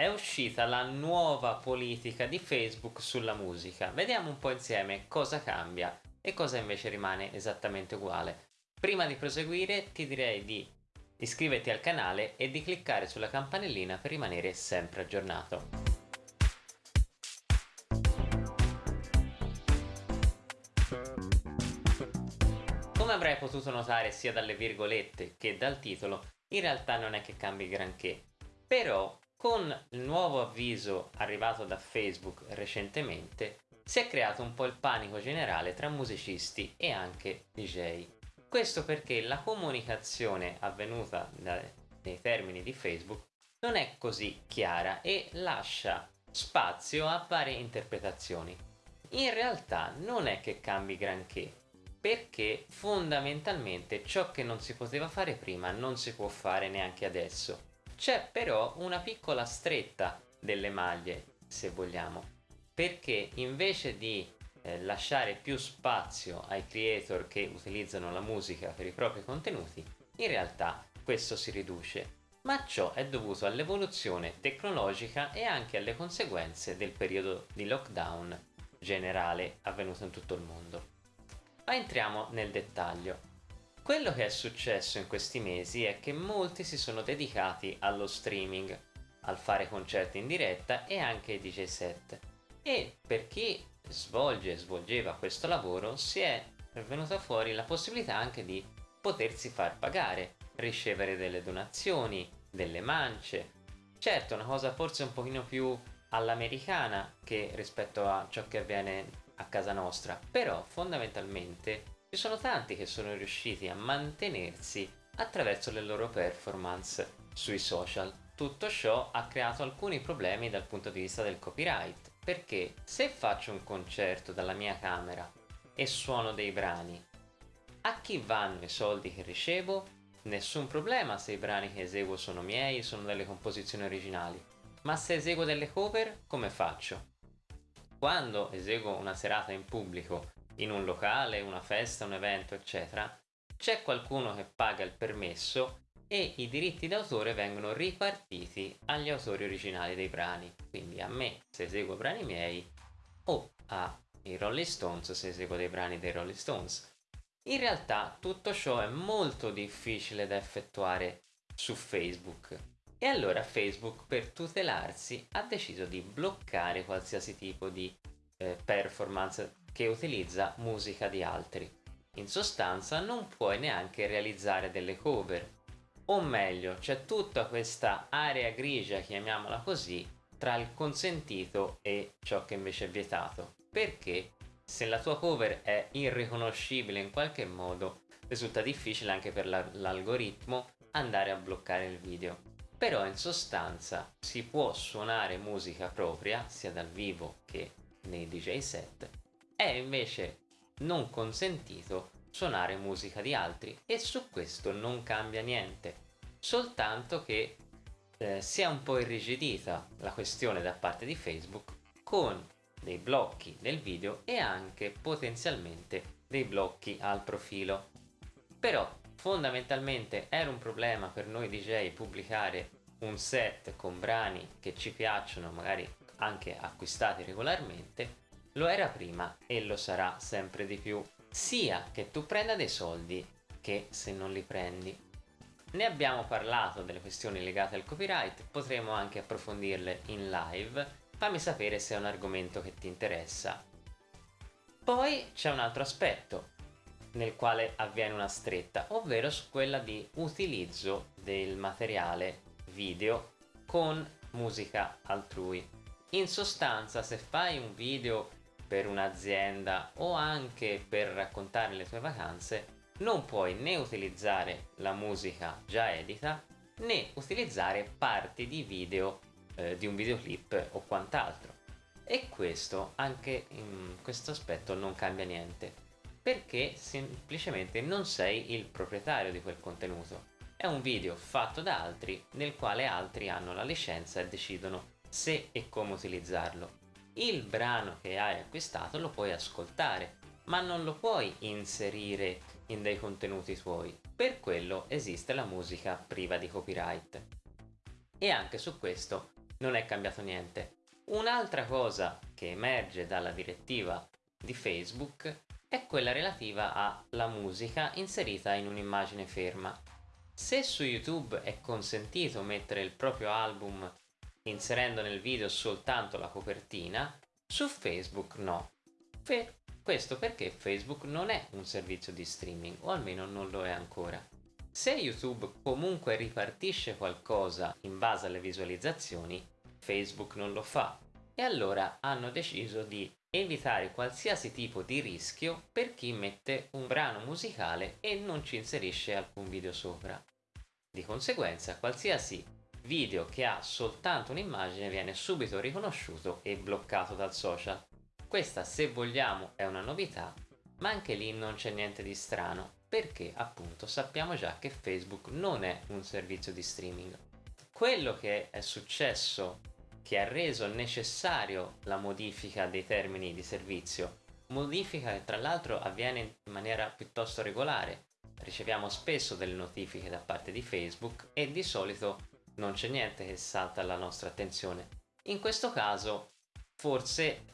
è uscita la nuova politica di Facebook sulla musica. Vediamo un po' insieme cosa cambia e cosa invece rimane esattamente uguale. Prima di proseguire ti direi di iscriverti al canale e di cliccare sulla campanellina per rimanere sempre aggiornato. Come avrai potuto notare sia dalle virgolette che dal titolo, in realtà non è che cambi granché, però con il nuovo avviso arrivato da Facebook recentemente si è creato un po' il panico generale tra musicisti e anche DJ. Questo perché la comunicazione avvenuta nei termini di Facebook non è così chiara e lascia spazio a varie interpretazioni. In realtà non è che cambi granché, perché fondamentalmente ciò che non si poteva fare prima non si può fare neanche adesso. C'è però una piccola stretta delle maglie, se vogliamo, perché invece di eh, lasciare più spazio ai creator che utilizzano la musica per i propri contenuti, in realtà questo si riduce. Ma ciò è dovuto all'evoluzione tecnologica e anche alle conseguenze del periodo di lockdown generale avvenuto in tutto il mondo. Ma entriamo nel dettaglio. Quello che è successo in questi mesi è che molti si sono dedicati allo streaming, al fare concerti in diretta e anche DJ set. E per chi svolge e svolgeva questo lavoro si è venuta fuori la possibilità anche di potersi far pagare, ricevere delle donazioni, delle mance. Certo, una cosa forse un pochino più all'americana che rispetto a ciò che avviene a casa nostra, però fondamentalmente ci sono tanti che sono riusciti a mantenersi attraverso le loro performance sui social. Tutto ciò ha creato alcuni problemi dal punto di vista del copyright, perché se faccio un concerto dalla mia camera e suono dei brani, a chi vanno i soldi che ricevo? Nessun problema se i brani che eseguo sono miei, sono delle composizioni originali, ma se eseguo delle cover, come faccio? Quando eseguo una serata in pubblico in un locale, una festa, un evento, eccetera, c'è qualcuno che paga il permesso e i diritti d'autore vengono ripartiti agli autori originali dei brani, quindi a me se eseguo brani miei o ai Rolling Stones se eseguo dei brani dei Rolling Stones. In realtà tutto ciò è molto difficile da effettuare su Facebook e allora Facebook per tutelarsi ha deciso di bloccare qualsiasi tipo di eh, performance che utilizza musica di altri. In sostanza non puoi neanche realizzare delle cover, o meglio c'è tutta questa area grigia, chiamiamola così, tra il consentito e ciò che invece è vietato, perché se la tua cover è irriconoscibile in qualche modo risulta difficile anche per l'algoritmo andare a bloccare il video. Però in sostanza si può suonare musica propria sia dal vivo che nei DJ set è invece non consentito suonare musica di altri e su questo non cambia niente, soltanto che eh, si è un po' irrigidita la questione da parte di Facebook con dei blocchi del video e anche potenzialmente dei blocchi al profilo. Però fondamentalmente era un problema per noi DJ pubblicare un set con brani che ci piacciono, magari anche acquistati regolarmente, lo era prima e lo sarà sempre di più, sia che tu prenda dei soldi che se non li prendi. Ne abbiamo parlato delle questioni legate al copyright, potremo anche approfondirle in live, fammi sapere se è un argomento che ti interessa. Poi c'è un altro aspetto nel quale avviene una stretta, ovvero su quella di utilizzo del materiale video con musica altrui. In sostanza se fai un video per un'azienda o anche per raccontare le tue vacanze non puoi né utilizzare la musica già edita né utilizzare parti di video eh, di un videoclip o quant'altro. E questo anche in questo aspetto non cambia niente perché semplicemente non sei il proprietario di quel contenuto. È un video fatto da altri nel quale altri hanno la licenza e decidono se e come utilizzarlo il brano che hai acquistato lo puoi ascoltare ma non lo puoi inserire in dei contenuti tuoi per quello esiste la musica priva di copyright e anche su questo non è cambiato niente. Un'altra cosa che emerge dalla direttiva di Facebook è quella relativa alla musica inserita in un'immagine ferma. Se su YouTube è consentito mettere il proprio album inserendo nel video soltanto la copertina, su Facebook no. Per questo perché Facebook non è un servizio di streaming, o almeno non lo è ancora. Se YouTube comunque ripartisce qualcosa in base alle visualizzazioni, Facebook non lo fa e allora hanno deciso di evitare qualsiasi tipo di rischio per chi mette un brano musicale e non ci inserisce alcun video sopra. Di conseguenza qualsiasi video che ha soltanto un'immagine viene subito riconosciuto e bloccato dal social. Questa se vogliamo è una novità, ma anche lì non c'è niente di strano, perché appunto sappiamo già che Facebook non è un servizio di streaming. Quello che è successo che ha reso necessario la modifica dei termini di servizio, modifica che tra l'altro avviene in maniera piuttosto regolare. Riceviamo spesso delle notifiche da parte di Facebook e di solito non c'è niente che salta alla nostra attenzione. In questo caso forse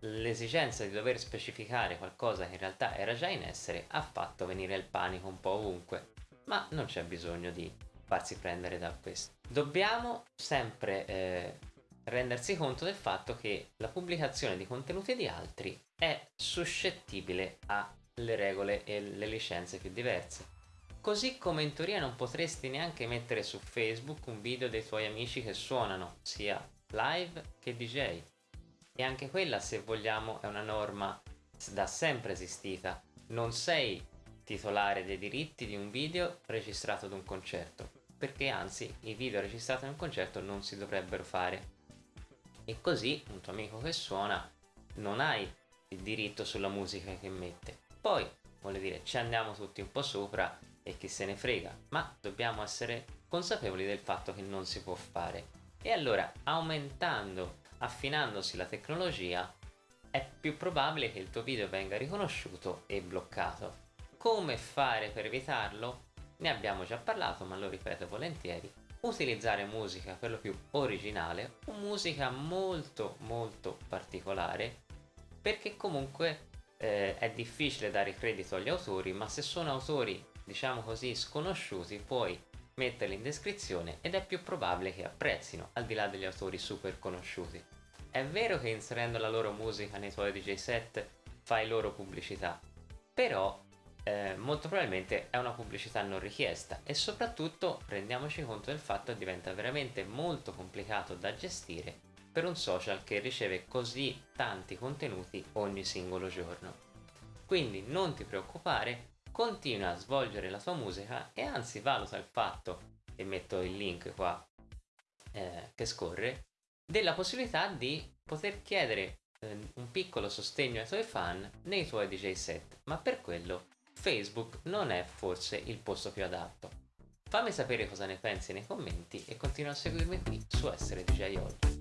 l'esigenza di dover specificare qualcosa che in realtà era già in essere ha fatto venire il panico un po' ovunque, ma non c'è bisogno di farsi prendere da questo. Dobbiamo sempre eh, rendersi conto del fatto che la pubblicazione di contenuti di altri è suscettibile alle regole e le licenze più diverse. Così come in teoria non potresti neanche mettere su Facebook un video dei tuoi amici che suonano, sia live che DJ. E anche quella, se vogliamo, è una norma da sempre esistita. Non sei titolare dei diritti di un video registrato ad un concerto, perché anzi i video registrati ad un concerto non si dovrebbero fare. E così un tuo amico che suona non hai il diritto sulla musica che mette. Poi, vuole dire, ci andiamo tutti un po' sopra e chi se ne frega, ma dobbiamo essere consapevoli del fatto che non si può fare. E allora, aumentando, affinandosi la tecnologia, è più probabile che il tuo video venga riconosciuto e bloccato. Come fare per evitarlo? Ne abbiamo già parlato, ma lo ripeto volentieri. Utilizzare musica per lo più originale o musica molto molto particolare perché comunque eh, è difficile dare credito agli autori, ma se sono autori diciamo così, sconosciuti, puoi metterli in descrizione ed è più probabile che apprezzino, al di là degli autori super conosciuti. È vero che inserendo la loro musica nei tuoi DJ set fai loro pubblicità, però eh, molto probabilmente è una pubblicità non richiesta e soprattutto rendiamoci conto del fatto che diventa veramente molto complicato da gestire per un social che riceve così tanti contenuti ogni singolo giorno. Quindi non ti preoccupare, continua a svolgere la sua musica e anzi valuta il fatto, e metto il link qua eh, che scorre, della possibilità di poter chiedere eh, un piccolo sostegno ai tuoi fan nei tuoi DJ set, ma per quello Facebook non è forse il posto più adatto. Fammi sapere cosa ne pensi nei commenti e continua a seguirmi qui su Essere DJ Oggi.